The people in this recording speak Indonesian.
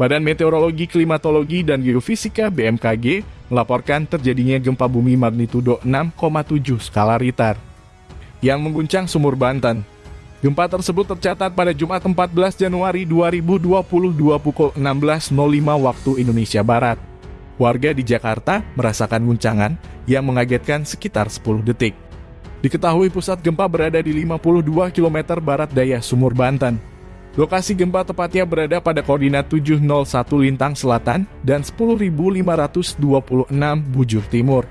Badan Meteorologi, Klimatologi, dan Geofisika BMKG melaporkan terjadinya gempa bumi magnitudo 6,7 skala Richter yang mengguncang sumur Banten. Gempa tersebut tercatat pada Jumat 14 Januari 2022 pukul 16.05 waktu Indonesia Barat. Warga di Jakarta merasakan guncangan yang mengagetkan sekitar 10 detik. Diketahui pusat gempa berada di 52 km barat daya Sumur Banten. Lokasi gempa tepatnya berada pada koordinat 701 Lintang Selatan dan 10.526 Bujur Timur.